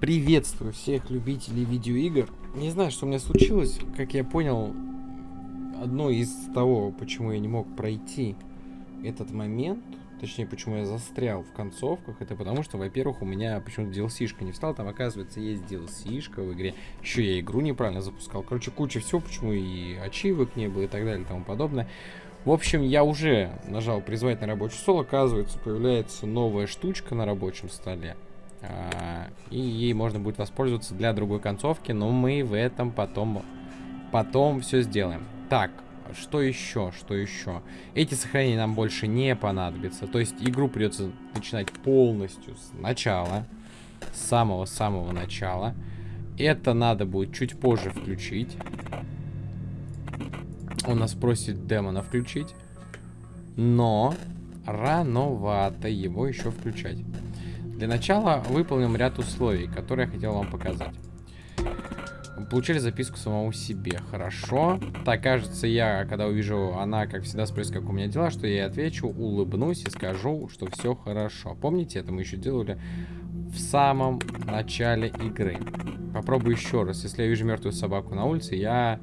Приветствую всех любителей видеоигр. Не знаю, что у меня случилось. Как я понял, одно из того, почему я не мог пройти этот момент, точнее, почему я застрял в концовках, это потому что, во-первых, у меня почему-то DLC-шка не встал, там, оказывается, есть DLC-шка в игре. Еще я игру неправильно запускал. Короче, куча всего, почему и ачивок не было и так далее и тому подобное. В общем, я уже нажал призвать на рабочий стол, оказывается, появляется новая штучка на рабочем столе. А, и ей можно будет воспользоваться для другой концовки, но мы в этом потом, потом все сделаем. Так, что еще, что еще? Эти сохранения нам больше не понадобятся. То есть игру придется начинать полностью с начала. С самого-самого начала. Это надо будет чуть позже включить. Он нас просит демона включить. Но рановато его еще включать. Для начала выполним ряд условий, которые я хотел вам показать. Получили записку самому себе. Хорошо. Так, кажется, я, когда увижу, она, как всегда, спросит, как у меня дела, что я ей отвечу, улыбнусь и скажу, что все хорошо. Помните, это мы еще делали в самом начале игры. Попробую еще раз. Если я вижу мертвую собаку на улице, я...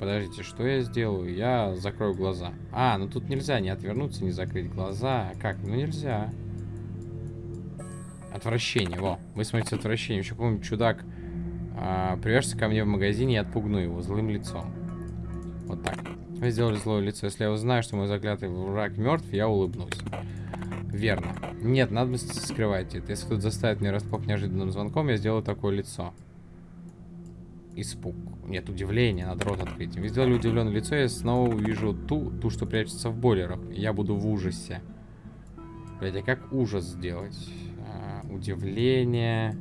Подождите, что я сделаю? Я закрою глаза. А, ну тут нельзя не отвернуться, не закрыть глаза. Как? Ну нельзя. Отвращение, во. Вы смотрите отвращение. Еще какой-нибудь чудак а, привяжется ко мне в магазине и отпугну его злым лицом. Вот так. Вы сделали злое лицо. Если я узнаю, что мой заклятый враг мертв, я улыбнусь. Верно. Нет, надо скрывать это. Если кто-то заставит меня расплох неожиданным звонком, я сделаю такое лицо. Испуг. Нет, удивление. Надо рот открыть. Вы сделали удивленное лицо, я снова увижу ту, ту, что прячется в бойлерах. Я буду в ужасе. Блять, а как ужас сделать? Удивление.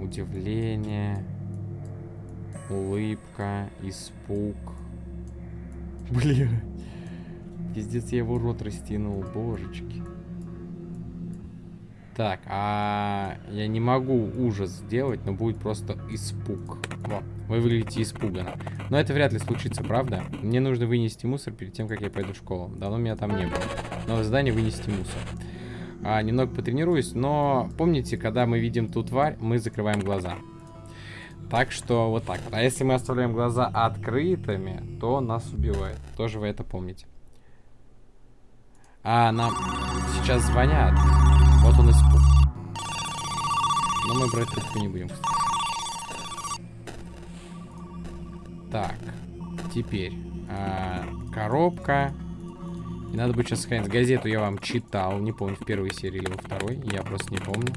Удивление. Улыбка. Испуг. Блин. Пиздец, я его рот растянул. Божечки. Так, а я не могу ужас сделать, но будет просто испуг. Во, вы выглядите испуганно. Но это вряд ли случится, правда? Мне нужно вынести мусор перед тем, как я пойду в школу. Давно меня там не было. Но в здании вынести мусор а, немного потренируюсь. Но помните, когда мы видим ту тварь, мы закрываем глаза. Так что вот так. А если мы оставляем глаза открытыми, то нас убивает. Тоже вы это помните. А, нам сейчас звонят. Вот он испуг. Но мы брать трубку не будем. Так. Теперь. А, коробка. И надо будет сейчас сохранить. Газету я вам читал. Не помню, в первой серии или во второй. Я просто не помню.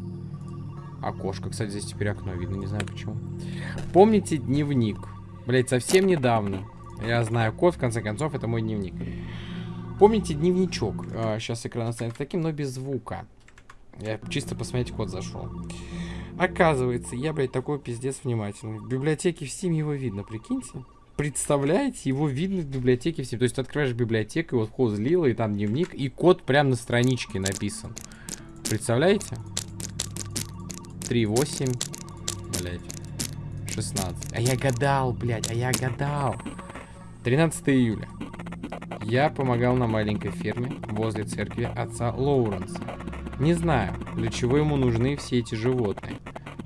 Окошко. Кстати, здесь теперь окно видно. Не знаю почему. Помните дневник? Блять, совсем недавно. Я знаю код, в конце концов, это мой дневник. Помните дневничок? А, сейчас экран останется таким, но без звука. Я чисто посмотреть код зашел. Оказывается, я, блядь, такой пиздец внимательный. В библиотеке в Steam его видно, прикиньте представляете, его видно в библиотеке всем. То есть ты открываешь библиотеку, и вот вход злила, и там дневник, и код прямо на страничке написан. Представляете? 3.8, блядь, 16. А я гадал, блядь, а я гадал. 13 июля. Я помогал на маленькой ферме возле церкви отца Лоуренса. Не знаю, для чего ему нужны все эти животные.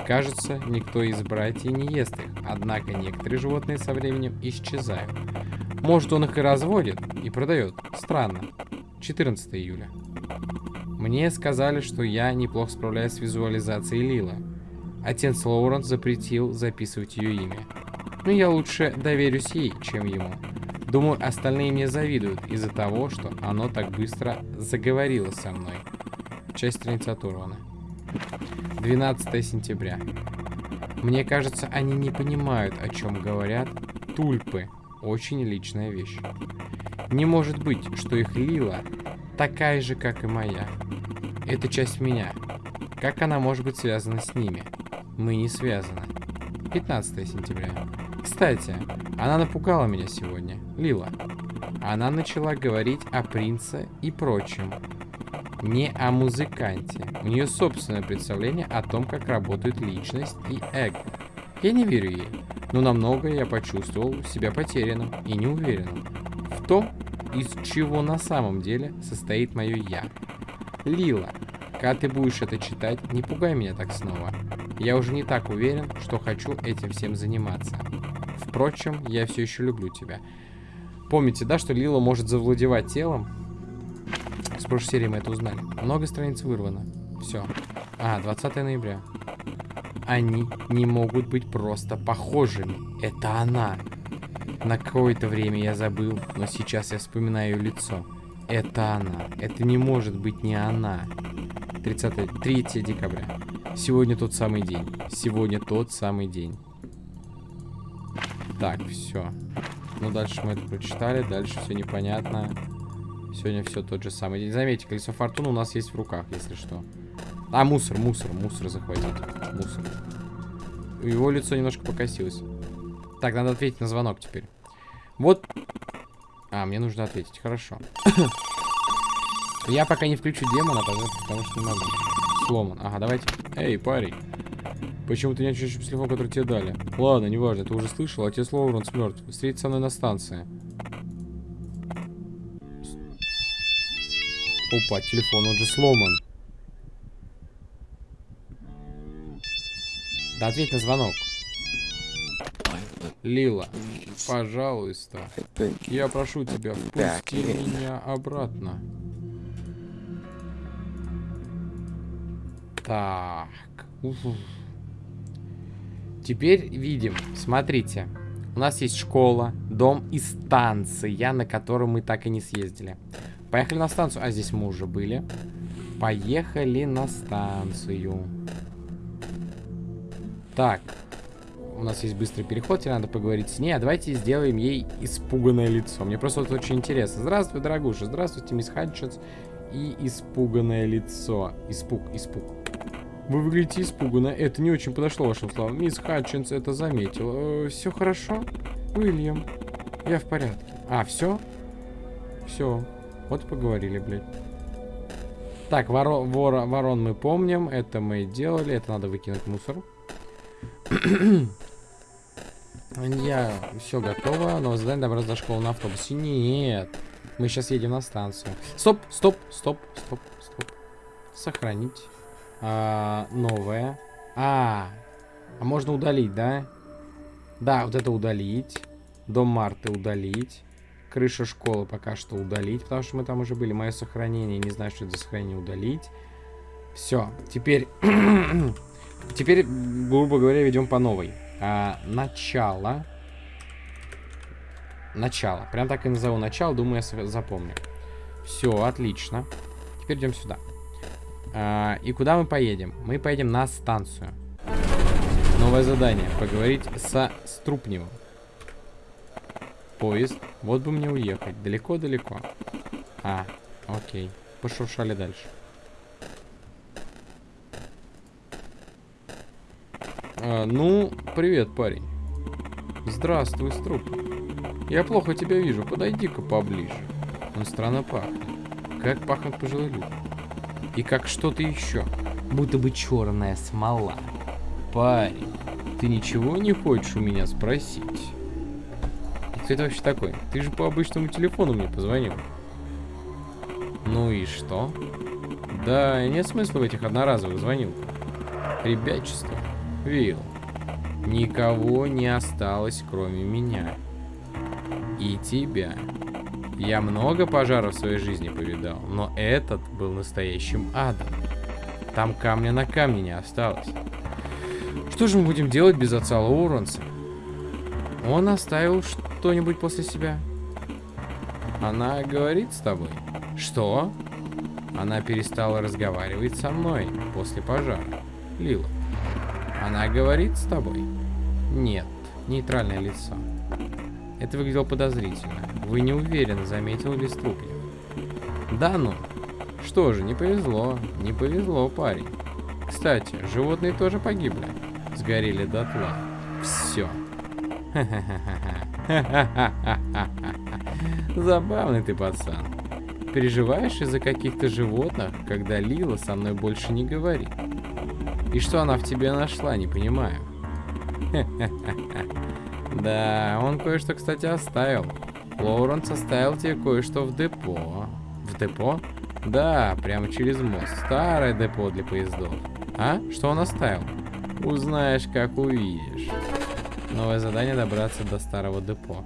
Кажется, никто из братьев не ест их, однако некоторые животные со временем исчезают. Может, он их и разводит, и продает. Странно. 14 июля. Мне сказали, что я неплохо справляюсь с визуализацией Лила. Отец Лоуренс запретил записывать ее имя. Но я лучше доверюсь ей, чем ему. Думаю, остальные мне завидуют из-за того, что оно так быстро заговорило со мной. Часть страницы оторвана. 12 сентября. Мне кажется, они не понимают, о чем говорят. Тульпы. Очень личная вещь. Не может быть, что их лила такая же, как и моя. Это часть меня. Как она может быть связана с ними? Мы не связаны. 15 сентября. Кстати, она напугала меня сегодня. Лила. Она начала говорить о принце и прочем не о музыканте. У нее собственное представление о том, как работают личность и эго. Я не верю ей, но намного я почувствовал себя потерянным и неуверенным в том, из чего на самом деле состоит мое «я». Лила, когда ты будешь это читать, не пугай меня так снова. я уже не так уверен, что хочу этим всем заниматься. Впрочем, я все еще люблю тебя. Помните, да, что Лила может завладевать телом? Прошлой серии мы это узнали. Много страниц вырвано. Все. А, 20 ноября. Они не могут быть просто похожими. Это она. На какое-то время я забыл, но сейчас я вспоминаю ее лицо. Это она. Это не может быть не она. 30, 3 декабря. Сегодня тот самый день. Сегодня тот самый день. Так, все. Ну, дальше мы это прочитали. Дальше все непонятно. Сегодня все тот же самый день. Заметьте, колесо фортуны у нас есть в руках, если что. А, мусор, мусор, мусор захватить. Мусор. Его лицо немножко покосилось. Так, надо ответить на звонок теперь. Вот. А, мне нужно ответить. Хорошо. Я пока не включу демона, потому что не могу. Сломан. Ага, давайте. Эй, парень. Почему ты не отвечаешь по телефону, который тебе дали? Ладно, неважно, ты уже слышал, отец Лоуренс мертв. Встретиться со мной на станции. Опа, телефон, он же сломан. Да ответь на звонок. Лила, пожалуйста. Я прошу тебя, впусти меня обратно. Так. Теперь видим. Смотрите. У нас есть школа, дом и станция, на которую мы так и не съездили. Поехали на станцию. А здесь мы уже были. Поехали на станцию. Так у нас есть быстрый переход, тебе надо поговорить с ней, а давайте сделаем ей испуганное лицо. Мне просто вот очень интересно. Здравствуй, дорогуша, здравствуйте, мисс Хатчинс. И испуганное лицо. Испуг, испуг. Вы выглядите испуганно. Это не очень подошло вашим словам. Мисс Хатчинс это заметил. Э, все хорошо? Уильям, я в порядке. А, все? Все. Вот поговорили, блядь. Так, воро, вора, ворон мы помним. Это мы делали. Это надо выкинуть мусор. Я все готово. Новое задание добраться до школы на автобусе. Нет. Мы сейчас едем на станцию. Стоп, стоп, стоп, стоп, стоп. Сохранить. А, новое. А, а можно удалить, да? Да, вот это удалить. Дом Марты удалить. Крыша школы пока что удалить, потому что мы там уже были. Мое сохранение, не знаю, что это за сохранение, удалить. Все, теперь... теперь, грубо говоря, ведем по новой. А, начало. Начало. Прям так и назову начало. Думаю, я запомню. Все, отлично. Теперь идем сюда. А, и куда мы поедем? Мы поедем на станцию. Новое задание. Поговорить со Струпневым. Поезд. Вот бы мне уехать. Далеко-далеко. А, окей. Пошуршали дальше. А, ну, привет, парень. Здравствуй, Струп. Я плохо тебя вижу, подойди-ка поближе. Он странно пахнет. Как пахнут пожилые люди. И как что-то еще. Будто бы черная смола. Парень, ты ничего не хочешь у меня спросить? Кто это вообще такой? Ты же по обычному телефону мне позвонил. Ну и что? Да, нет смысла в этих одноразовых звонилках. Ребячество. Вилл, никого не осталось, кроме меня. И тебя. Я много пожаров в своей жизни повидал, но этот был настоящим адом. Там камня на камне не осталось. Что же мы будем делать без отца Лоуренса? Он оставил что-нибудь после себя? Она говорит с тобой? Что? Она перестала разговаривать со мной после пожара. Лила. Она говорит с тобой? Нет. Нейтральное лицо. Это выглядело подозрительно. Вы не уверены, заметил ли Струпьев. Да ну. Что же, не повезло. Не повезло, парень. Кстати, животные тоже погибли. Сгорели дотла. Все. Забавный ты пацан. Переживаешь из-за каких-то животных, когда Лила со мной больше не говорит? И что она в тебе нашла, не понимаю. Да, он кое-что, кстати, оставил. Лоуренс оставил тебе кое-что в депо. В депо? Да, прямо через мост. Старое депо для поездов. А? Что он оставил? Узнаешь, как увидишь. Новое задание добраться до старого депо.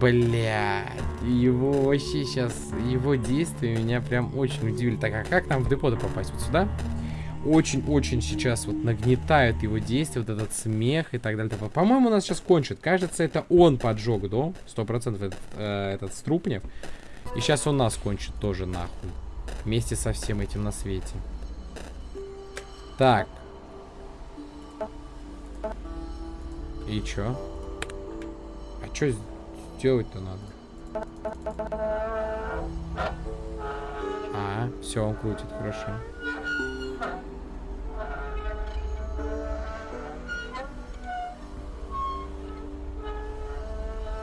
Бля, его вообще сейчас, его действия меня прям очень удивили. Так, а как нам в депо попасть? Вот сюда? Очень-очень сейчас вот нагнетают его действия, вот этот смех и так далее. По-моему, у нас сейчас кончит. Кажется, это он поджег дом. Сто процентов этот, э, этот Струпнев. И сейчас он нас кончит тоже нахуй. Вместе со всем этим на свете. Так. И чё? А чё делать-то надо? А, все, он крутит, хорошо.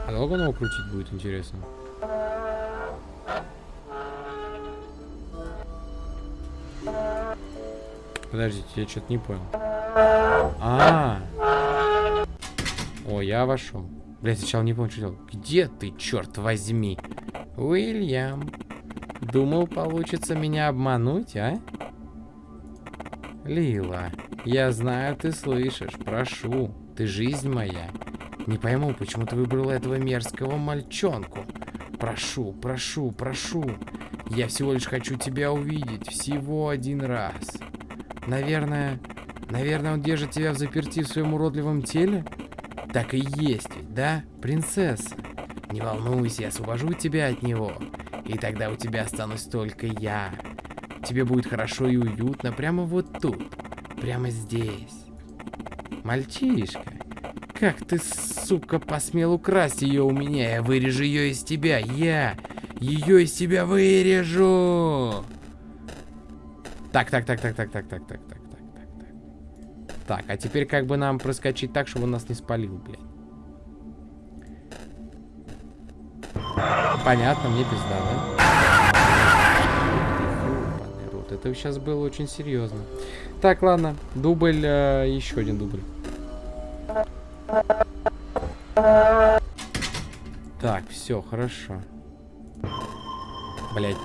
А долго он его крутить будет, интересно? Подождите, я что-то не понял. А, -а, а О, я вошел. Блять, сначала не понял, что делал. Где ты, черт возьми? Уильям. Думал, получится меня обмануть, а? Лила, я знаю, ты слышишь. Прошу, ты жизнь моя. Не пойму, почему ты выбрала этого мерзкого мальчонку. Прошу, прошу, прошу. Я всего лишь хочу тебя увидеть. Всего один раз. Наверное... Наверное, он держит тебя в заперти в своем уродливом теле? Так и есть да, принцесса? Не волнуйся, я освобожу тебя от него. И тогда у тебя останусь только я. Тебе будет хорошо и уютно прямо вот тут. Прямо здесь. Мальчишка, как ты, сука, посмел украсть ее у меня? Я вырежу ее из тебя. Я ее из тебя вырежу. Так, так, так, так, так, так, так, так, так, так, а теперь как бы нам проскочить так, чтобы он нас не спалил, блядь. Понятно, мне пизда, да? Рот, это сейчас было очень серьезно. Так, ладно, дубль, э, еще один дубль. Так, все, хорошо. Блять.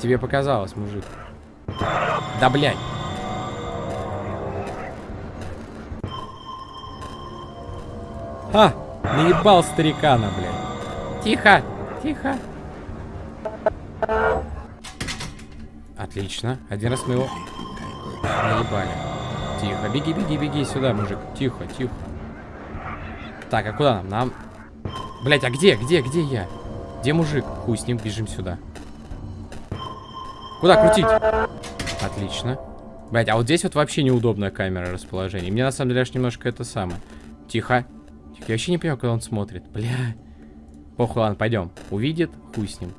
Тебе показалось, мужик. Да, блядь. Ха! Наебал старикана, блядь. Тихо! Тихо! Отлично. Один раз мы его наебали. Тихо. Беги, беги, беги сюда, мужик. Тихо, тихо. Так, а куда нам? Нам... Блять, а где? Где? Где я? Где мужик? Хуй с ним, бежим сюда. Куда крутить? Отлично. Блять, а вот здесь вот вообще неудобная камера расположения. Мне на самом деле аж немножко это самое. Тихо. Тихо. Я вообще не понимаю, когда он смотрит. Бля. Похуй, ладно, пойдем. Увидит, хуй с ним.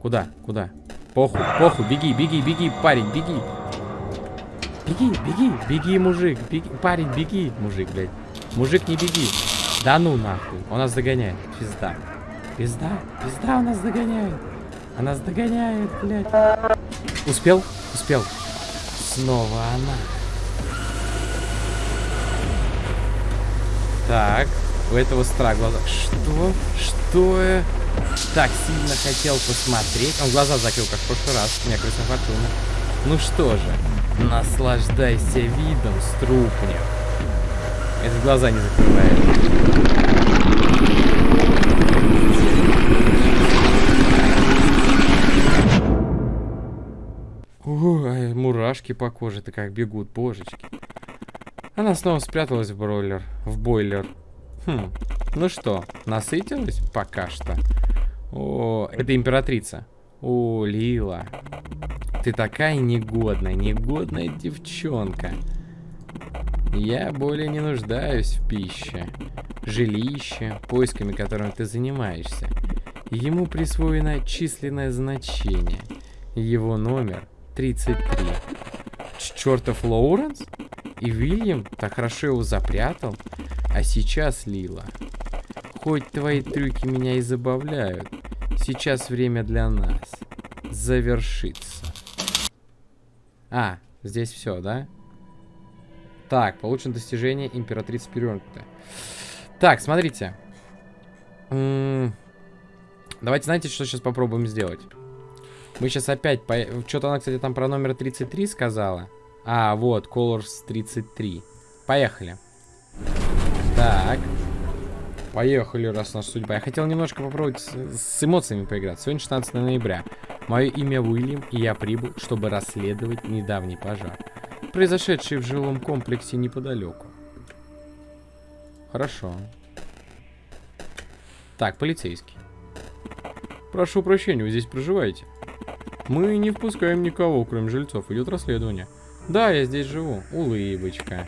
Куда? Куда? Похуй, похуй, беги, беги, беги, парень, беги. Беги, беги, беги, мужик, беги, парень, беги, мужик, блядь. Мужик, не беги. Да ну нахуй, он нас догоняет, пизда. Пизда, пизда, он нас догоняет. Она нас догоняет, блядь. Успел? Успел. Снова она. Так, у этого стра. Что? Что так сильно хотел посмотреть? Он глаза закрыл, как в прошлый раз. У меня крыса фортуна. Ну что же, наслаждайся видом, струпня. Это глаза не закрывает. Мурашки по коже-то как бегут, божечки. Она снова спряталась в бройлер, в бойлер. Хм, ну что, насытилась пока что? О, это императрица. О, Лила. Ты такая негодная, негодная девчонка. Я более не нуждаюсь в пище, жилище, поисками которым ты занимаешься. Ему присвоено численное значение. Его номер 33. Чертов Лоуренс? И Вильям так хорошо его запрятал. А сейчас, Лила, хоть твои трюки меня и забавляют, сейчас время для нас завершиться. А, здесь все, да? Так, получено достижение императрицы перевернутая. Так, смотрите. М -м давайте, знаете, что сейчас попробуем сделать? Мы сейчас опять... По... Что-то она, кстати, там про номер 33 сказала. А, вот, Colors 33. Поехали. Так. Поехали, раз наша судьба. Я хотел немножко попробовать с, с эмоциями поиграть. Сегодня 16 ноября. Мое имя Уильям, и я прибыл, чтобы расследовать недавний пожар, произошедший в жилом комплексе неподалеку. Хорошо. Так, полицейский. Прошу прощения, вы здесь проживаете? Мы не впускаем никого, кроме жильцов. Идет расследование. Да, я здесь живу. Улыбочка.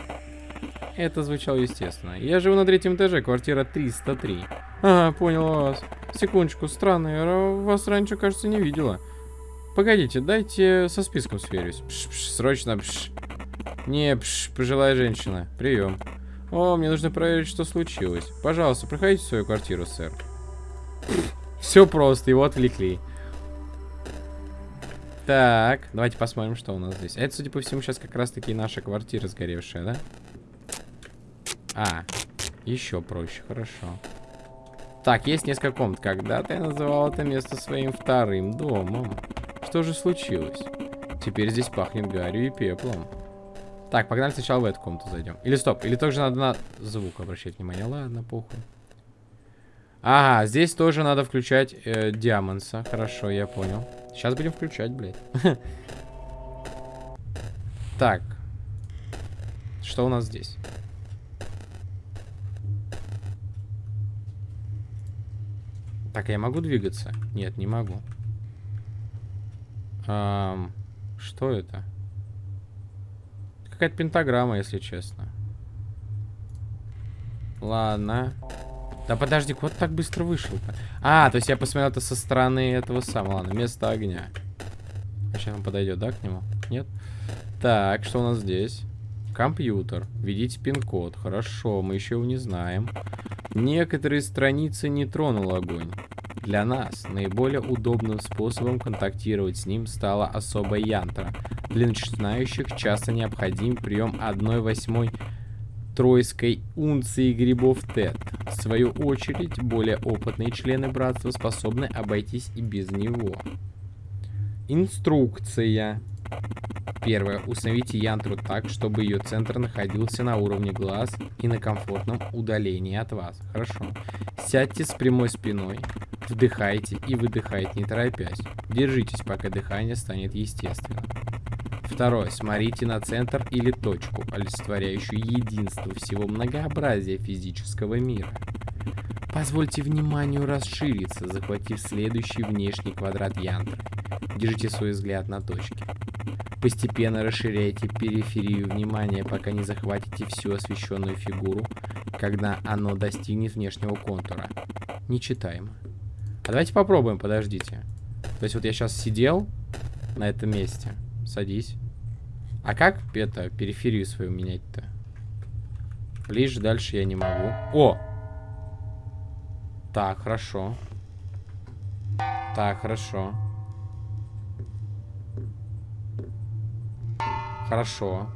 Это звучало естественно. Я живу на третьем этаже, квартира 303. Ага, понял вас. Секундочку, странно, я вас раньше, кажется, не видела. Погодите, дайте со списком сверюсь. Пш, пш, срочно, пш. Не, пш, пожилая женщина. Прием. О, мне нужно проверить, что случилось. Пожалуйста, проходите в свою квартиру, сэр. Все просто, его отвлекли. Так, давайте посмотрим, что у нас здесь. Это, судя по всему, сейчас как раз-таки наша квартира сгоревшая, да? А, еще проще, хорошо. Так, есть несколько комнат. Когда-то я называл это место своим вторым домом. Что же случилось? Теперь здесь пахнет гарью и пеплом. Так, погнали сначала в эту комнату зайдем. Или стоп, или тоже надо на звук обращать внимание. Ладно, похуй. Ага, здесь тоже надо включать э, Диамонса. Хорошо, я понял. Сейчас будем включать, блядь. Так. Что у нас здесь? Так, я могу двигаться? Нет, не могу. Эм, что это? Какая-то пентаграмма, если честно. Ладно. Да подожди, вот так быстро вышел-то. А, то есть я посмотрел это со стороны этого самого. Ладно, место огня. Сейчас он подойдет, да, к нему? Нет? Так, что у нас здесь? Компьютер. Введите пин-код. Хорошо, мы еще его не знаем. Некоторые страницы не тронул огонь. Для нас наиболее удобным способом контактировать с ним стала особая янтра. Для начинающих часто необходим прием 1 восьмой тройской унции грибов ТЭТ. В свою очередь, более опытные члены братства способны обойтись и без него. Инструкция. Первое. Установите янтру так, чтобы ее центр находился на уровне глаз и на комфортном удалении от вас. Хорошо. Сядьте с прямой спиной, вдыхайте и выдыхайте, не торопясь. Держитесь, пока дыхание станет естественным. Второе. Смотрите на центр или точку, олицетворяющую единство всего многообразия физического мира. Позвольте вниманию расшириться, захватив следующий внешний квадрат янтры. Держите свой взгляд на точке. Постепенно расширяйте периферию внимания, пока не захватите всю освещенную фигуру, когда оно достигнет внешнего контура. Нечитаемо. А давайте попробуем, подождите. То есть вот я сейчас сидел на этом месте. Садись. А как это, периферию свою менять-то? Ближе, дальше я не могу. О! Так, хорошо. Так, хорошо. Хорошо.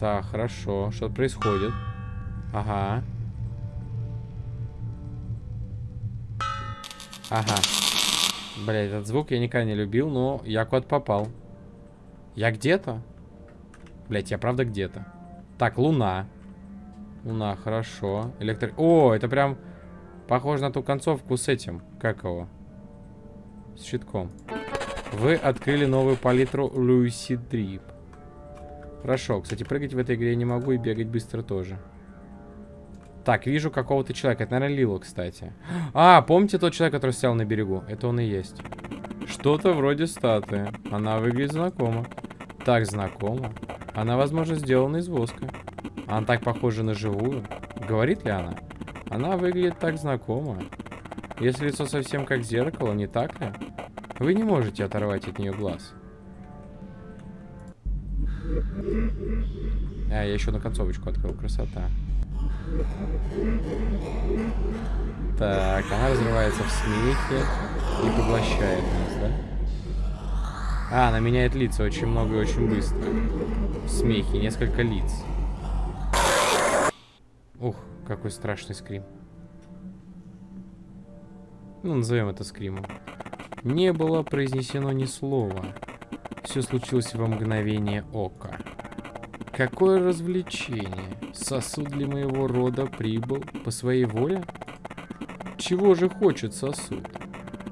Так, хорошо. Что происходит? Ага. Ага. Блять, этот звук я никогда не любил, но я куда-то попал. Я где-то? Блять, я правда где-то. Так, луна. Луна, хорошо. Электро... О, это прям похоже на ту концовку с этим. Как его? С щитком. Вы открыли новую палитру Lucy Drip. Хорошо. Кстати, прыгать в этой игре я не могу и бегать быстро тоже. Так, вижу какого-то человека. Это, наверное, Лило, кстати. А, помните тот человек, который стоял на берегу? Это он и есть. Что-то вроде статуи. Она выглядит знакомо. Так знакомо. Она, возможно, сделана из воска. Она так похожа на живую. Говорит ли она? Она выглядит так знакомо. Если лицо совсем как зеркало, не так ли? Вы не можете оторвать от нее глаз. А, я еще на концовочку открыл. Красота. Так, она разрывается в смехе и поглощает нас, да? А, она меняет лица очень много и очень быстро. В смехе, несколько лиц. Ух, Какой страшный скрим. Ну, назовем это скримом. Не было произнесено ни слова. Все случилось во мгновение ока. Какое развлечение! Сосуд для моего рода прибыл по своей воле? Чего же хочет сосуд?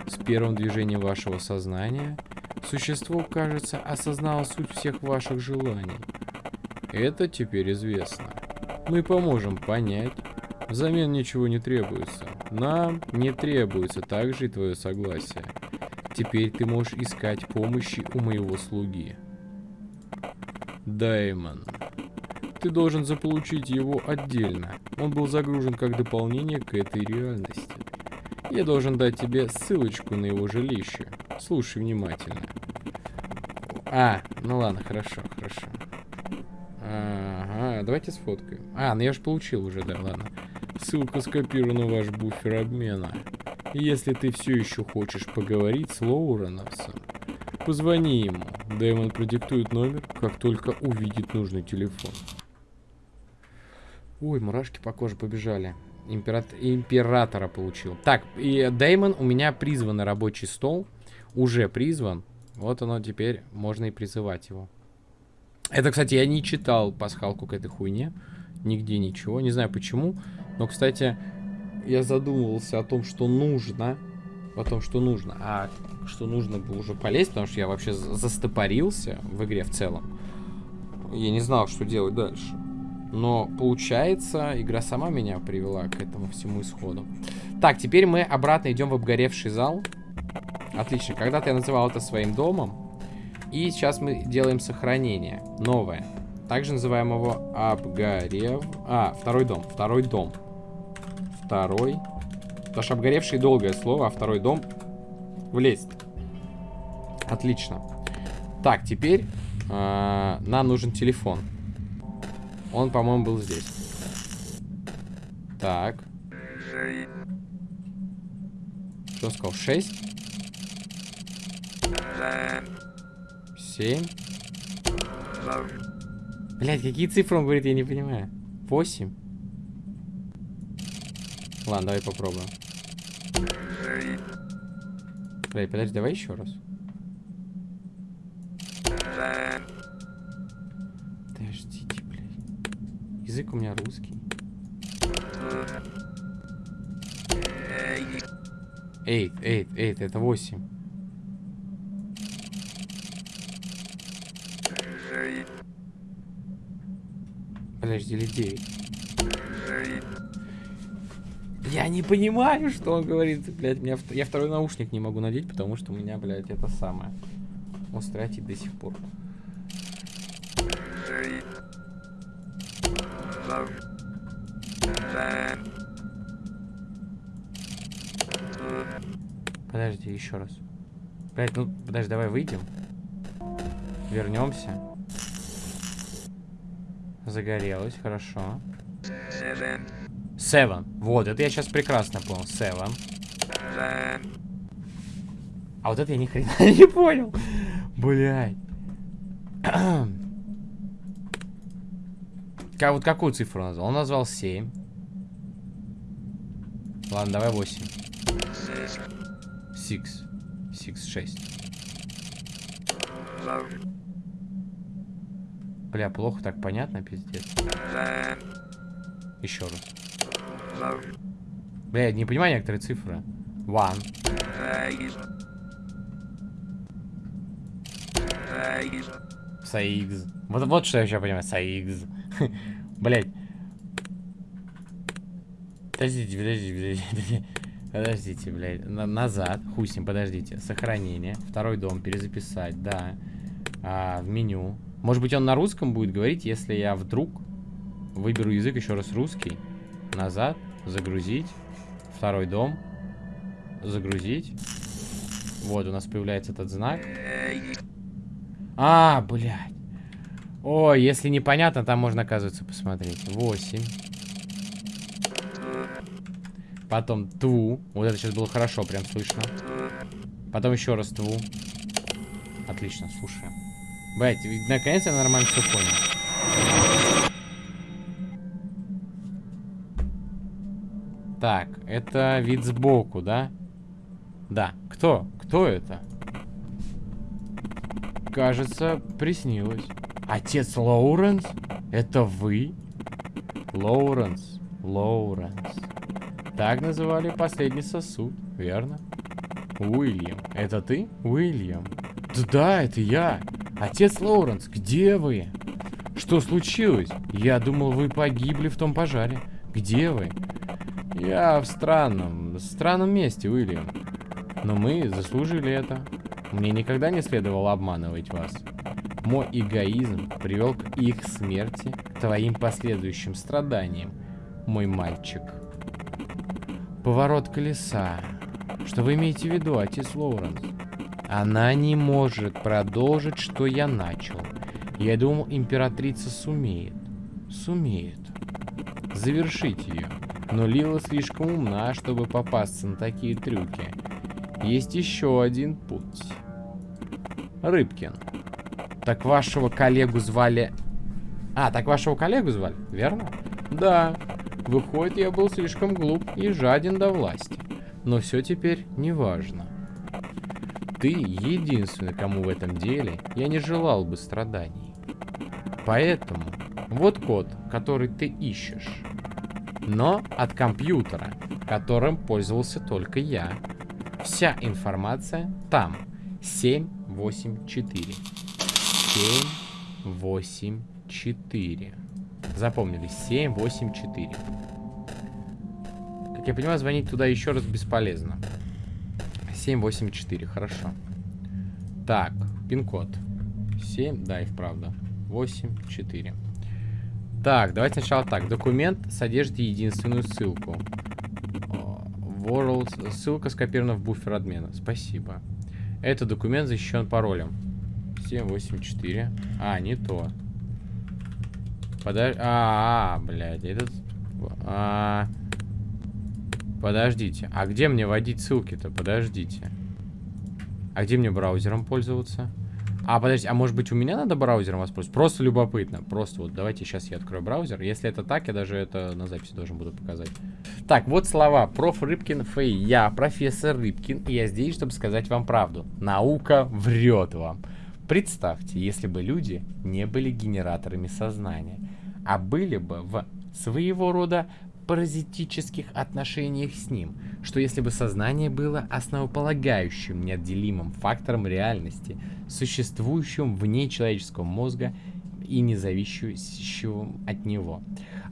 С первым движением вашего сознания существо, кажется, осознало суть всех ваших желаний. Это теперь известно. Мы поможем понять. Взамен ничего не требуется. Нам не требуется также и твое согласие. Теперь ты можешь искать помощи у моего слуги. Даймон. Ты должен заполучить его отдельно. Он был загружен как дополнение к этой реальности. Я должен дать тебе ссылочку на его жилище. Слушай внимательно. А, ну ладно, хорошо, хорошо. Ага, давайте сфоткаем. А, ну я же получил уже, да, ладно. Ссылка скопирована в ваш буфер обмена. Если ты все еще хочешь поговорить с Лоуреновсом, позвони ему. Дэймон продиктует номер, как только увидит нужный телефон. Ой, мурашки по коже побежали. Императ... Императора получил. Так, и Дэймон у меня призван на рабочий стол. Уже призван. Вот оно теперь, можно и призывать его. Это, кстати, я не читал пасхалку к этой хуйне. Нигде ничего. Не знаю почему. Но, кстати, я задумывался о том, что нужно. О том, что нужно. А что нужно было уже полезть, потому что я вообще застопорился в игре в целом. Я не знал, что делать дальше. Но получается, игра сама меня привела к этому всему исходу. Так, теперь мы обратно идем в обгоревший зал. Отлично. Когда-то я называл это своим домом. И сейчас мы делаем сохранение. Новое. Также называем его обгорев... А, второй дом. Второй дом второй. Потому что обгоревший долгое слово, а второй дом влезть. Отлично. Так, теперь э, нам нужен телефон. Он, по-моему, был здесь. Так. Что сказал? Шесть? Семь? Блять, какие цифры он говорит, я не понимаю. Восемь? Ладно, давай попробуем. Блядь, подожди, давай еще раз. Подождите, блядь. Язык у меня русский. Эйт, эйт, эйт, это восемь. Подожди, или девять. Я не понимаю, что он говорит, блядь. Меня, я второй наушник не могу надеть, потому что у меня, блядь, это самое. Он стратит до сих пор. Подожди, еще раз. Блять, ну, подожди, давай выйдем. Вернемся. Загорелось, хорошо. Seven. Вот, это я сейчас прекрасно понял. Seven. А вот это я ни хрена не понял. Блядь. Как, вот какую цифру назвал? Он назвал 7. Ладно, давай 8. 6. 6, 6. Бля, плохо так понятно, пиздец. Еще раз. Бля, я не понимаю некоторые цифры. One. Саикс. Вот, вот что я еще понимаю. Саикс. Блять. Подождите, подождите, подождите. Подождите, блядь. На назад. Ним, подождите. Сохранение. Второй дом. Перезаписать, да. А, в меню. Может быть, он на русском будет говорить, если я вдруг выберу язык еще раз русский. Назад. Загрузить. Второй дом. Загрузить. Вот, у нас появляется этот знак. А, блядь. Ой, если непонятно, там можно, оказывается, посмотреть. 8. Потом тву. Вот это сейчас было хорошо, прям слышно. Потом еще раз тву. Отлично, слушаем. Блять, наконец я нормально все понял. Так, это вид сбоку, да? Да. Кто? Кто это? Кажется, приснилось. Отец Лоуренс? Это вы? Лоуренс. Лоуренс. Так называли последний сосуд, верно? Уильям. Это ты, Уильям? Да, да, это я. Отец Лоуренс, где вы? Что случилось? Я думал, вы погибли в том пожаре. Где вы? Я в странном, странном месте, Уильям. Но мы заслужили это. Мне никогда не следовало обманывать вас. Мой эгоизм привел к их смерти, к твоим последующим страданиям, мой мальчик. Поворот колеса. Что вы имеете в виду, отец Лоуренс? Она не может продолжить, что я начал. Я думал, императрица сумеет. Сумеет. Завершить ее. Но Лила слишком умна, чтобы попасться на такие трюки. Есть еще один путь. Рыбкин. Так вашего коллегу звали... А, так вашего коллегу звали, верно? Да. Выходит, я был слишком глуп и жаден до власти. Но все теперь не важно. Ты единственный, кому в этом деле я не желал бы страданий. Поэтому вот код, который ты ищешь. Но от компьютера, которым пользовался только я. Вся информация там. 784. 784. Запомнили. 784. Как я понимаю, звонить туда еще раз бесполезно. 784, хорошо. Так, пин-код. 7, да, и вправду. 8, 4. Так, давайте сначала так. Документ содержит единственную ссылку. World. Ссылка скопирована в буфер админа. Спасибо. Этот документ защищен паролем. 784. А, не то. Подожди. А, -а, -а блядь, этот... А, -а, -а. Подождите. А где мне вводить ссылки-то? Подождите. А где мне браузером пользоваться? А, подождите, а может быть у меня надо браузером воспользоваться? Просто любопытно. Просто вот давайте сейчас я открою браузер. Если это так, я даже это на записи должен буду показать. Так, вот слова. Проф. Рыбкин Фэй. Я профессор Рыбкин, и я здесь, чтобы сказать вам правду. Наука врет вам. Представьте, если бы люди не были генераторами сознания, а были бы в своего рода паразитических отношениях с ним, что если бы сознание было основополагающим, неотделимым фактором реальности, существующим вне человеческого мозга и не зависящим от него.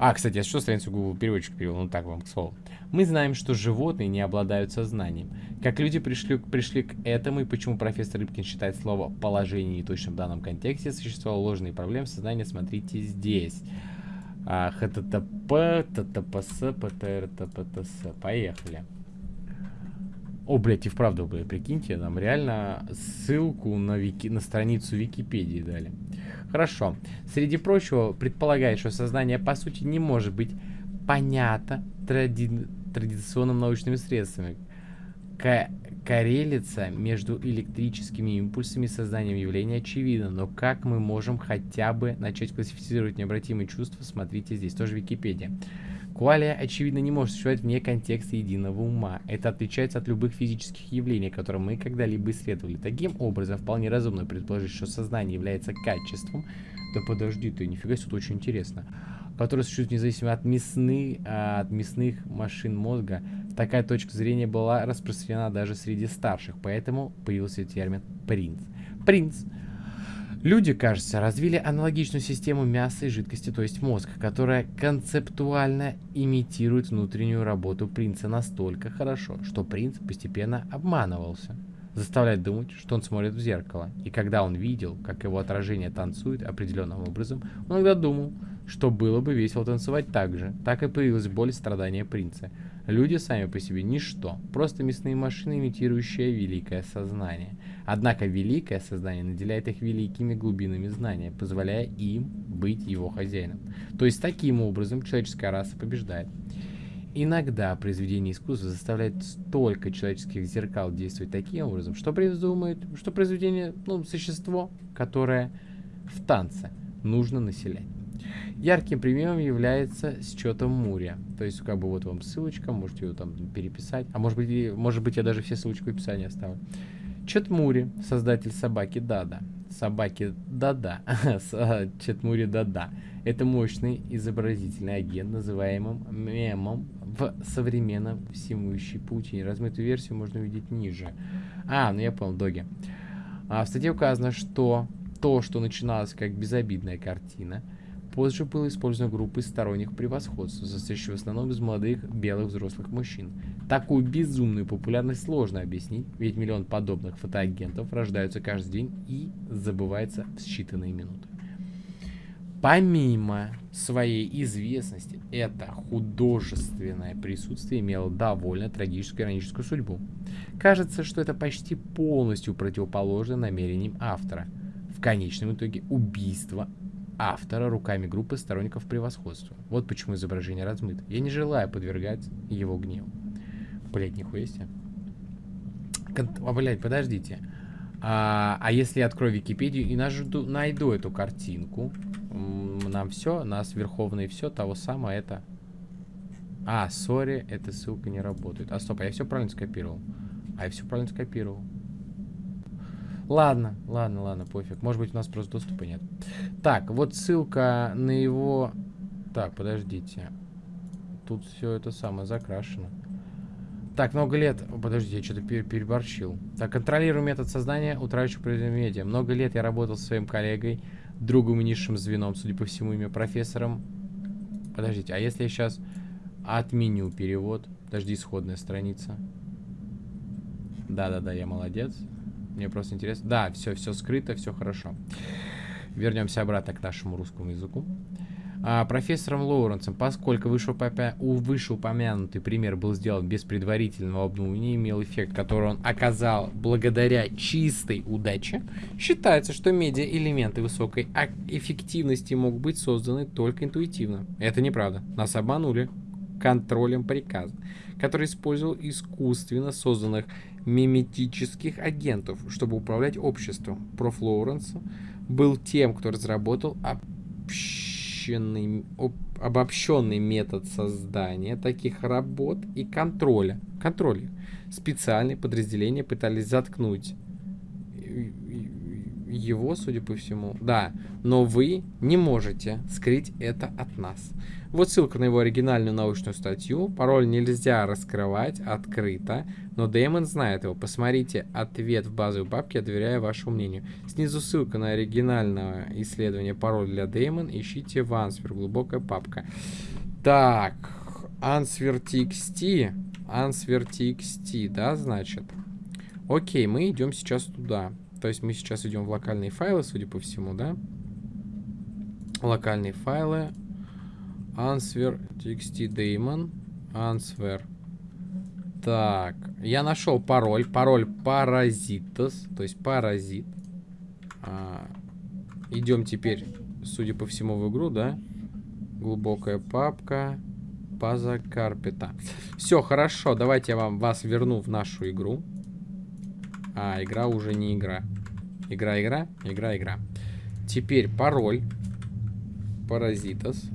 А, кстати, я что страницу Google переводчик перевел? Ну так вам к слову. Мы знаем, что животные не обладают сознанием. Как люди пришли, пришли к этому и почему профессор Рыбкин считает слово «положение» неточным в данном контексте, существовали ложные проблемы сознания, смотрите здесь. А, ХТТП, ТТПС, ПТР, ТПТС. Поехали. О, блядь, и вправду, блядь, прикиньте, нам реально ссылку на, вики, на страницу Википедии дали. Хорошо. Среди прочего, предполагает, что сознание, по сути, не может быть понято тради... традиционными научными средствами. К коррелица между электрическими импульсами и сознанием явления очевидна, но как мы можем хотя бы начать классифицировать необратимые чувства, смотрите здесь, тоже Википедия. Куалия, очевидно, не может существовать вне контекста единого ума. Это отличается от любых физических явлений, которые мы когда-либо исследовали. Таким образом, вполне разумно предположить, что сознание является качеством. Да подожди ты, нифига себе, тут очень интересно которые существуют независимо от, мясны, а, от мясных машин мозга. Такая точка зрения была распространена даже среди старших, поэтому появился термин «принц». «Принц» Люди, кажется, развили аналогичную систему мяса и жидкости, то есть мозг, которая концептуально имитирует внутреннюю работу принца настолько хорошо, что принц постепенно обманывался. Заставляет думать, что он смотрит в зеркало. И когда он видел, как его отражение танцует определенным образом, он иногда думал, что было бы весело танцевать так же. Так и появилась боль и страдания принца. Люди сами по себе ничто, просто мясные машины, имитирующие великое сознание. Однако великое сознание наделяет их великими глубинами знания, позволяя им быть его хозяином. То есть таким образом человеческая раса побеждает. Иногда произведение искусства заставляет столько человеческих зеркал действовать таким образом, что придумает, что произведение, ну, существо, которое в танце нужно населять. Ярким примером является счетом Мурия. То есть, как бы вот вам ссылочка, можете ее там переписать. А может быть, может быть я даже все ссылочки в описании оставлю. Четмури, создатель собаки Дада. Собаки Дада. Четмури Дада. Это мощный изобразительный агент, называемым мемом в современном всемущей паутине. Размытую версию можно увидеть ниже. А, ну я понял, доги. А в статье указано, что то, что начиналось как безобидная картина, позже было использовано группой сторонних превосходств, состоящей в основном из молодых белых взрослых мужчин. Такую безумную популярность сложно объяснить, ведь миллион подобных фотоагентов рождаются каждый день и забывается в считанные минуты. Помимо своей известности, это художественное присутствие имело довольно трагическую ироническую судьбу. Кажется, что это почти полностью противоположно намерениям автора. В конечном итоге убийство автора руками группы сторонников превосходства. Вот почему изображение размыто. Я не желаю подвергать его гневу. Блять, нихуя себе. Кон... А, блядь, подождите. А, а если я открою Википедию и найду, найду эту картинку, нам все, нас верховное все, того самого это... А, сори, эта ссылка не работает. А, стоп, а я все правильно скопировал. А я все правильно скопировал. Ладно, ладно, ладно, пофиг. Может быть, у нас просто доступа нет. Так, вот ссылка на его... Так, подождите. Тут все это самое закрашено. Так, много лет... Подождите, я что-то переборщил. Так, контролирую метод создания утрачиваю произведения медиа. Много лет я работал со своим коллегой другом и низшим звеном, судя по всему, имя профессором. Подождите, а если я сейчас отменю перевод? Подожди, исходная страница. Да-да-да, я молодец. Мне просто интересно. Да, все, все скрыто, все хорошо. Вернемся обратно к нашему русскому языку а, профессором Лоуренсом, поскольку вышеупомянутый пример был сделан без предварительного обдумывания имел эффект, который он оказал благодаря чистой удаче, считается, что медиа-элементы высокой эффективности могут быть созданы только интуитивно. Это неправда. Нас обманули контролем приказа, который использовал искусственно созданных миметических агентов, чтобы управлять обществом. Проф. Лоуренс был тем, кто разработал обобщенный, об, обобщенный метод создания таких работ и контроля. Контроля. Специальные подразделения пытались заткнуть его, судя по всему. Да, но вы не можете скрыть это от нас. Вот ссылка на его оригинальную научную статью. Пароль нельзя раскрывать открыто, но Дэймон знает его. Посмотрите ответ в базовой папке, я доверяю вашему мнению. Снизу ссылка на оригинальное исследование пароль для Дэймон. Ищите в Answer, глубокая папка. Так, Answer TXT. Answer TXT, да, значит? Окей, мы идем сейчас туда. То есть мы сейчас идем в локальные файлы, судя по всему, да? Локальные файлы. Answer txt daemon. Answer. Так, я нашел пароль. Пароль паразитос, то есть паразит. А, идем теперь, судя по всему, в игру, да? Глубокая папка. База карпета. Все, хорошо, давайте я вам вас верну в нашу игру. А, игра уже не игра. Игра, игра, игра, игра. Теперь пароль. Паразитос.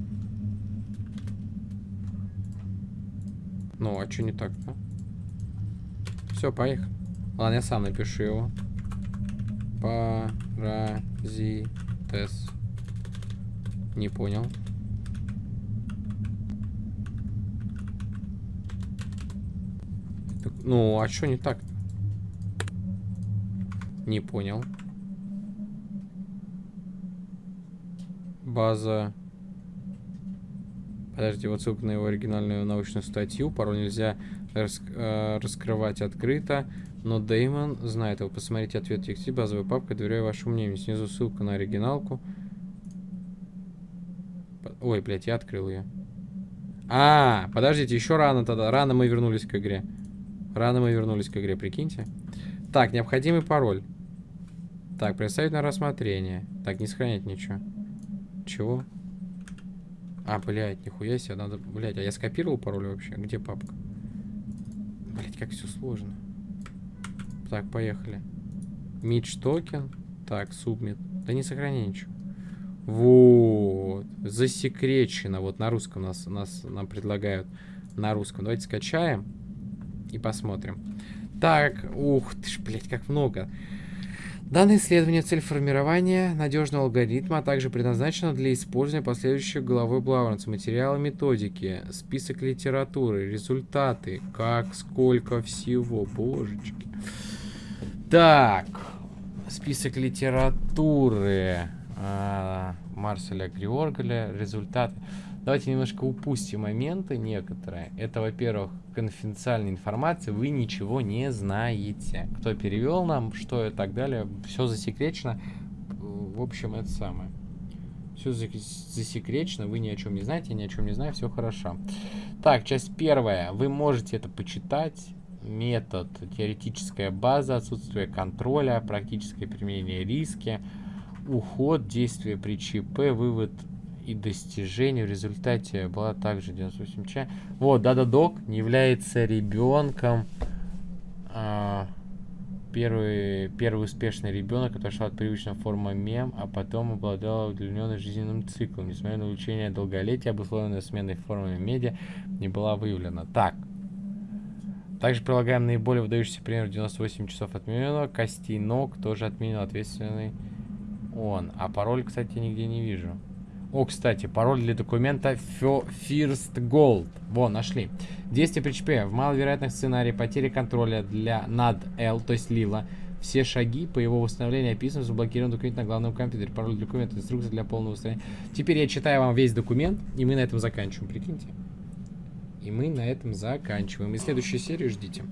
Ну, а что не так-то? Все, поехали. Ладно, я сам напишу его. Паразитес. Не понял. Ну, а что не так? Не понял. База... Подожди, вот ссылка на его оригинальную научную статью. Пароль нельзя рас э, раскрывать открыто. Но Деймон знает его. Посмотрите ответ тексте. Базовая папка. Доверяю вашему мнению. Снизу ссылка на оригиналку. Ой, блядь, я открыл ее. А, подождите, еще рано тогда. Рано мы вернулись к игре. Рано мы вернулись к игре, прикиньте. Так, необходимый пароль. Так, представить на рассмотрение. Так, не сохранять ничего. Чего? А, блядь, нихуя себе, надо... Блядь, а я скопировал пароль вообще? Где папка? Блядь, как все сложно. Так, поехали. Мидж токен. Так, субмит. Да не сохраняй ничего. Вот. Засекречено. Вот на русском нас, нас нам предлагают. На русском. Давайте скачаем и посмотрим. Так, ух ты ж, блядь, как много. Данное исследование цель формирования надежного алгоритма, а также предназначено для использования последующих главой Блауранса. Материалы методики, список литературы, результаты, как, сколько всего, божечки. Так, список литературы а, Марселя Георгаля, результаты. Давайте немножко упустим моменты некоторые. Это, во-первых, конфиденциальная информация, вы ничего не знаете. Кто перевел нам, что и так далее, все засекречено. В общем, это самое. Все засекречено, вы ни о чем не знаете, я ни о чем не знаю, все хорошо. Так, часть первая. Вы можете это почитать. Метод, теоретическая база, отсутствие контроля, практическое применение риски, уход, действия при ЧП, вывод и достижений в результате была также 98 ча. Вот, Дада Док не является ребенком. А, первый, первый успешный ребенок, который шел от привычной формы мем, а потом обладал удлиненным жизненным циклом. Несмотря на улучшение долголетия, обусловленное сменой формами медиа, не была выявлена. Так. Также прилагаем наиболее выдающийся пример 98 часов отменено. Костей ног тоже отменил ответственный он. А пароль, кстати, нигде не вижу. О, кстати, пароль для документа First Gold. Во, нашли. Действие при ЧП. В маловероятных сценариях потери контроля для над L, то есть Лила. Все шаги по его восстановлению описаны в заблокированном документе на главном компьютере. Пароль документа, инструкция для полного восстановления. Теперь я читаю вам весь документ, и мы на этом заканчиваем. Прикиньте. И мы на этом заканчиваем. И следующую серию ждите.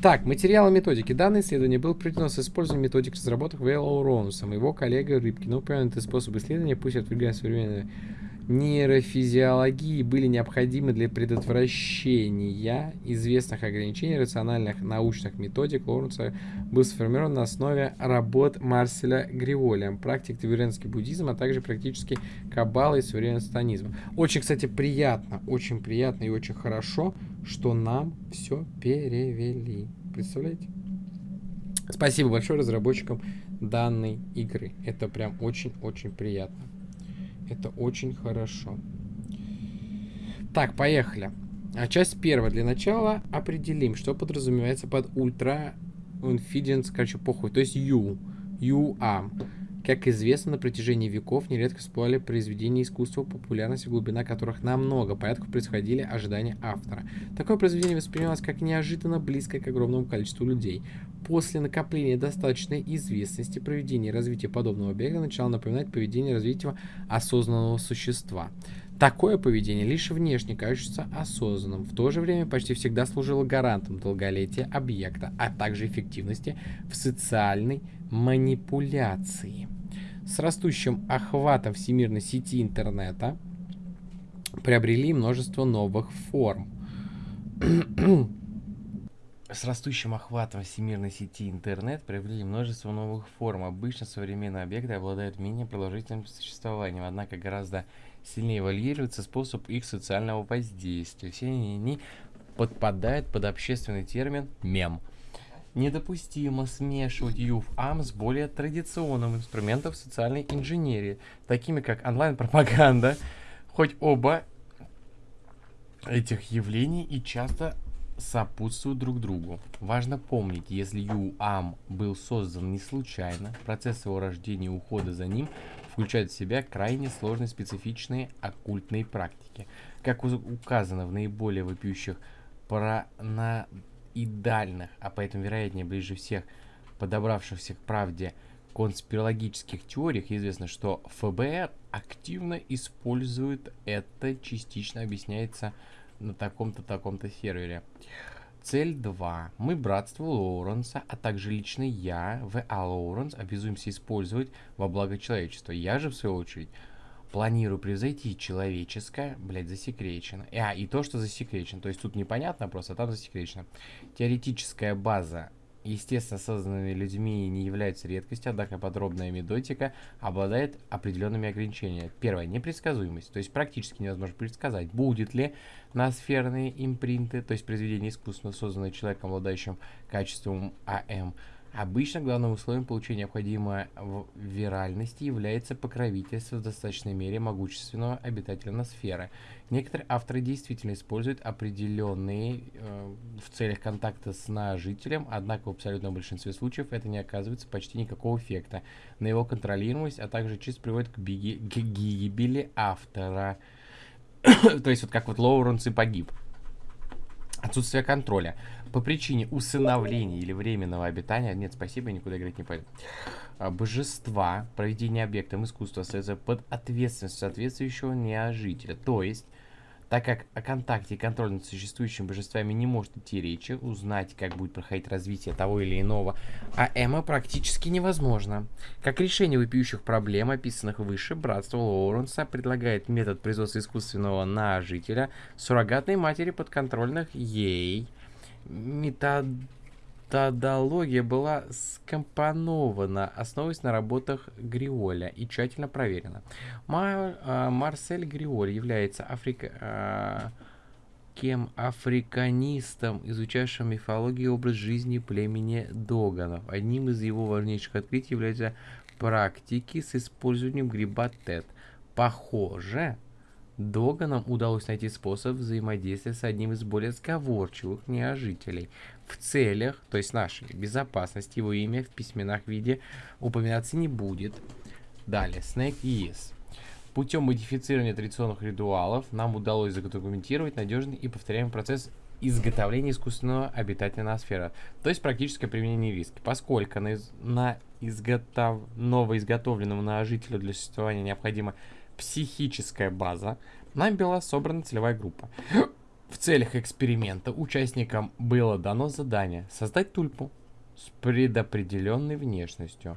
Так, материалы методики. Данное исследование было проведено с использованием методик разработок Вэллоу Ронусом, его коллегой Рыбкин. Упомянутый способ исследования, пусть отвергая современные нейрофизиологии были необходимы для предотвращения известных ограничений рациональных научных методик Лоуренса был сформирован на основе работ Марселя Гриволя, практик тиберенский буддизм, а также практически каббала и современный станизм. Очень, кстати, приятно, очень приятно и очень хорошо, что нам все перевели. Представляете? Спасибо большое разработчикам данной игры. Это прям очень-очень приятно. Это очень хорошо. Так, поехали. А часть первая. Для начала определим, что подразумевается под ультра инфиденс, короче, похуй. То есть U. UAM. Как известно, на протяжении веков нередко всплывали произведения искусства, популярность и глубина которых на много порядков происходили ожидания автора. Такое произведение воспринималось как неожиданно близкое к огромному количеству людей. После накопления достаточной известности проведение и развитие подобного объекта начало напоминать поведение развития осознанного существа. Такое поведение лишь внешне кажется осознанным, в то же время почти всегда служило гарантом долголетия объекта, а также эффективности в социальной манипуляции. С растущим охватом всемирной сети интернета приобрели множество новых форм. С растущим охватом всемирной сети интернет приобрели множество новых форм. Обычно современные объекты обладают менее продолжительным существованием, однако гораздо сильнее варьируется способ их социального воздействия. Все они подпадают под общественный термин «мем». Недопустимо смешивать UFAM с более традиционным инструментом социальной инженерии, такими как онлайн-пропаганда, хоть оба этих явлений и часто сопутствуют друг другу. Важно помнить, если UAM был создан не случайно, процесс его рождения и ухода за ним включает в себя крайне сложные специфичные оккультные практики. Как указано в наиболее вопиющих парана идеальных, а поэтому вероятнее ближе всех подобравшихся к правде конспирологических теориях известно, что ФБР активно использует это, частично объясняется на таком-то таком-то сервере. Цель 2. Мы, братство Лоуренса, а также лично я, В.А. Лоуренс, обязуемся использовать во благо человечества. Я же, в свою очередь, планирую превзойти человеческое, блядь, засекречено. А, и то, что засекречено. То есть тут непонятно просто, а там засекречено. Теоретическая база, естественно, созданными людьми не является редкостью, однако подробная методика обладает определенными ограничениями. Первое, непредсказуемость. То есть практически невозможно предсказать, будет ли ноосферные импринты, то есть произведение искусственно созданное человеком, обладающим качеством АМ, Обычно главным условием получения необходимой виральности является покровительство в достаточной мере могущественного обитателя ноосферы. Некоторые авторы действительно используют определенные э, в целях контакта с ножителем, однако в абсолютном большинстве случаев это не оказывается почти никакого эффекта на его контролируемость, а также чисто приводит к, биги, к гибели автора. То есть вот как вот Лоуренс и погиб. Отсутствие контроля. По причине усыновления или временного обитания... Нет, спасибо, никуда играть не пойду. А, божества, проведение объектом искусства остается под ответственностью соответствующего неожителя. То есть так как о контакте и контроле над существующими божествами не может идти речи, узнать, как будет проходить развитие того или иного АЭМа практически невозможно. Как решение вопиющих проблем, описанных выше, Братство Лоуренса предлагает метод производства искусственного ножителя суррогатной матери подконтрольных ей методология была скомпонована, основываясь на работах Гриоля и тщательно проверена. Мар, а, Марсель Гриоль является африка, а, кем африканистом, изучавшим мифологию и образ жизни племени Доганов. Одним из его важнейших открытий является практики с использованием гриба ТЭТ. Похоже, Доганам удалось найти способ взаимодействия с одним из более сговорчивых неожителей. В целях, то есть нашей безопасности, его имя в письменах виде упоминаться не будет. Далее, Snake Yes. Путем модифицирования традиционных ритуалов нам удалось задокументировать надежный и повторяемый процесс изготовления искусственного обитателя ноосферы, то есть практическое применение риски, поскольку на, из на изготов новоизготовленному ножителю для существования необходимо психическая база, нами была собрана целевая группа. В целях эксперимента участникам было дано задание создать тульпу с предопределенной внешностью.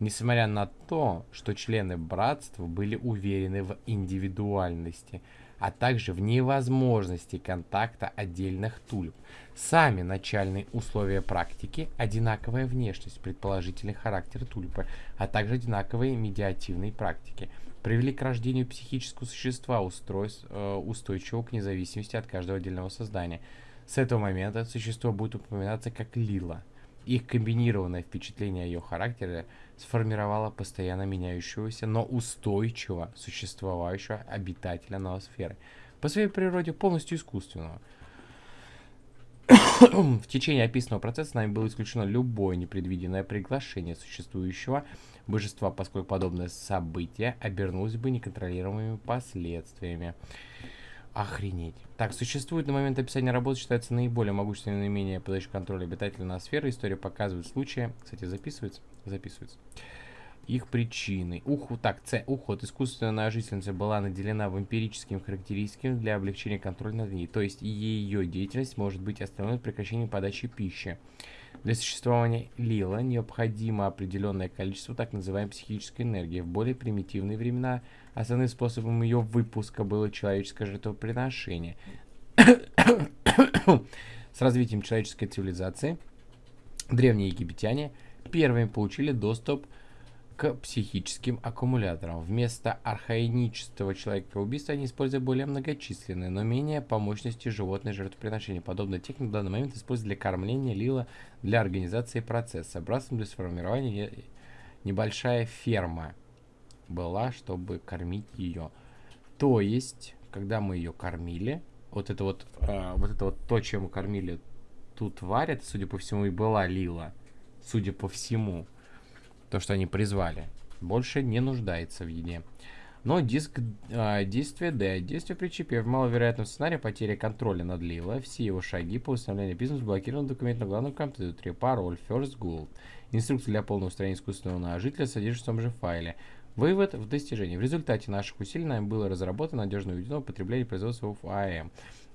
Несмотря на то, что члены братства были уверены в индивидуальности, а также в невозможности контакта отдельных тульп. Сами начальные условия практики, одинаковая внешность, предположительный характер тульпы, а также одинаковые медиативные практики – привели к рождению психического существа, устройств, э, устойчивого к независимости от каждого отдельного создания. С этого момента существо будет упоминаться как Лила. Их комбинированное впечатление о ее характере сформировало постоянно меняющегося, но устойчиво существовающего обитателя ноосферы, по своей природе полностью искусственного. В течение описанного процесса нами было исключено любое непредвиденное приглашение существующего божества, поскольку подобное событие обернулось бы неконтролируемыми последствиями. Охренеть. Так, существует на момент описания работы, считается наиболее могущественным наименее подающий контроль обитателя на сферы. История показывает случаи. Кстати, записывается? Записывается. Их причины. Уху, так, С. Уход. Искусственная жительница была наделена вампирическими характеристиками для облегчения контроля над ней. То есть ее деятельность может быть остановлена прекращением подачи пищи. Для существования Лила необходимо определенное количество так называемой психической энергии. В более примитивные времена основным способом ее выпуска было человеческое жертвоприношение. С развитием человеческой цивилизации древние египтяне первыми получили доступ к к психическим аккумуляторам. Вместо архаинического человека-убийства они используют более многочисленные, но менее по мощности животные жертвоприношения. Подобная техника в данный момент используется для кормления лила для организации процесса. Братством для сформирования небольшая ферма была, чтобы кормить ее. То есть, когда мы ее кормили, вот это вот, э, вот это вот то, чем мы кормили ту тварь, это, судя по всему, и была лила. Судя по всему то, что они призвали, больше не нуждается в еде. Но диск а, действия D. Действие при чипе. В маловероятном сценарии потеря контроля над Лила. Все его шаги по установлению бизнеса блокирован документ на главном компьютере. Пароль First Gold. Инструкция для полного устранения искусственного ножителя содержится в том же файле. Вывод в достижении. В результате наших усилий нам было разработано надежно уведено потребление производства в АМ.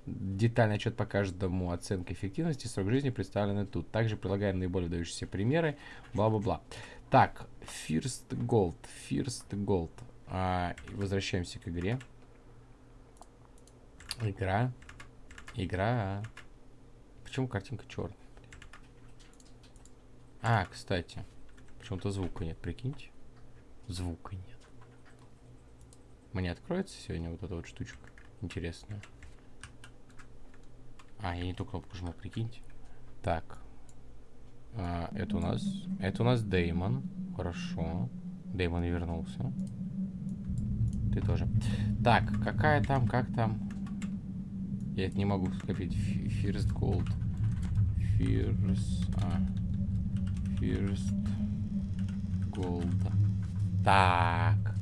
Детальный отчет по каждому оценке эффективности срок жизни представлены тут. Также прилагаем наиболее выдающиеся примеры. Бла-бла-бла. Так, First Gold, First Gold. А, возвращаемся к игре. Игра. Игра. Почему картинка черная? А, кстати. Почему-то звука нет, прикиньте. Звука нет. Мне откроется сегодня вот эта вот штучка интересная. А, я не ту кнопку жму, прикиньте. Так. А, это у нас... Это у нас Деймон. Хорошо. Деймон вернулся. Ты тоже. Так, какая там, как там? Я это не могу скопить. First Gold. First... А. First Gold. Так.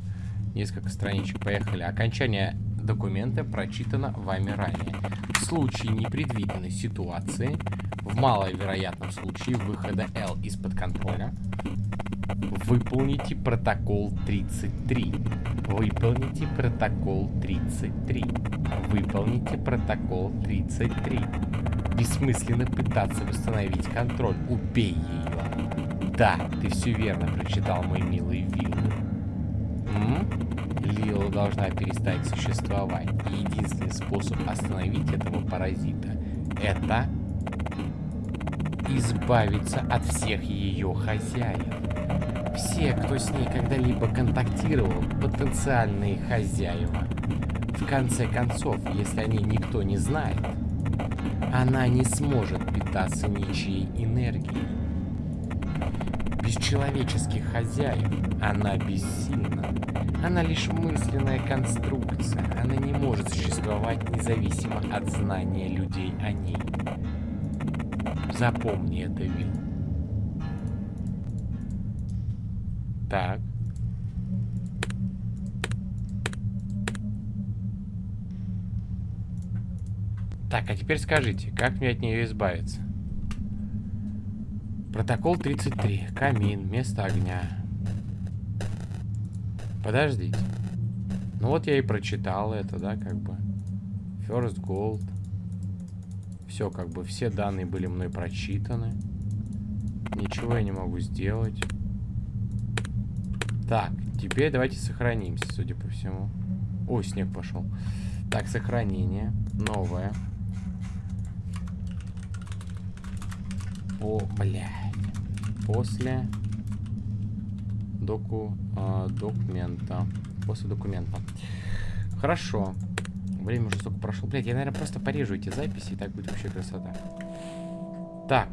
Несколько страничек. Поехали. Окончание документа прочитано вами ранее. В случае непредвиденной ситуации, в маловероятном случае выхода L из-под контроля, выполните протокол 33. Выполните протокол 33. Выполните протокол 33. Бессмысленно пытаться восстановить контроль. Убей ее. Да, ты все верно прочитал, мой милый Вилл. Лила должна перестать существовать. И единственный способ остановить этого паразита – это избавиться от всех ее хозяев. Все, кто с ней когда-либо контактировал, потенциальные хозяева. В конце концов, если о ней никто не знает, она не сможет питаться ничьей энергией. Без человеческих хозяев она бессильна. Она лишь мысленная конструкция. Она не может существовать независимо от знания людей о ней. Запомни это, Вилл. Так. Так, а теперь скажите, как мне от нее избавиться? Протокол 33. Камин. Место огня. Подождите. Ну вот я и прочитал это, да, как бы. First Gold. Все, как бы, все данные были мной прочитаны. Ничего я не могу сделать. Так, теперь давайте сохранимся, судя по всему. Ой, снег пошел. Так, сохранение. Новое. По, блядь. После доку, э, документа. После документа. Хорошо. Время уже столько прошло. Блядь, я, наверное, просто порежу эти записи, и так будет вообще красота. Так.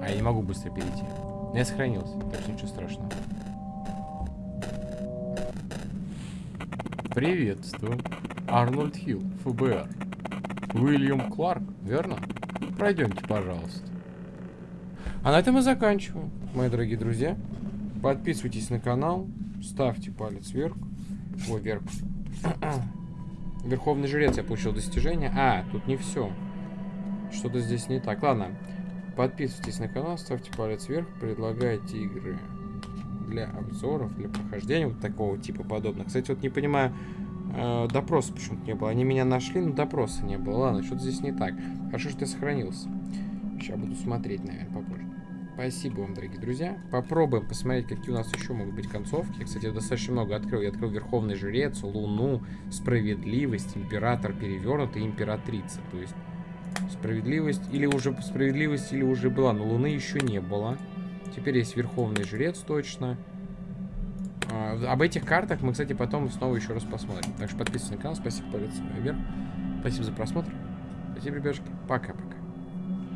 А я не могу быстро перейти. Но я сохранился, так что ничего страшного. Приветствую. Арнольд Хилл, ФБР. Уильям Кларк, верно? Пройдемте, пожалуйста. А на этом мы заканчиваем, мои дорогие друзья. Подписывайтесь на канал, ставьте палец вверх. Ой, вверх. Верховный жрец я получил достижение. А, тут не все. Что-то здесь не так. Ладно. Подписывайтесь на канал, ставьте палец вверх, предлагайте игры для обзоров, для прохождения вот такого типа подобных. Кстати, вот не понимаю, э, допроса почему-то не было. Они меня нашли, но допроса не было. Ладно, что-то здесь не так. Хорошо, что я сохранился. Сейчас буду смотреть, наверное, попозже. Спасибо вам, дорогие друзья. Попробуем посмотреть, какие у нас еще могут быть концовки. Я, кстати, достаточно много открыл. Я открыл Верховный Жрец, Луну, Справедливость, Император Перевернутый Императрица. То есть справедливость или уже справедливость или уже была, но Луны еще не было. Теперь есть Верховный Жрец точно. А, об этих картах мы, кстати, потом снова еще раз посмотрим. Так что подписывайтесь на канал. Спасибо, палец вверх. Спасибо за просмотр. Спасибо, ребятушки. Пока-пока.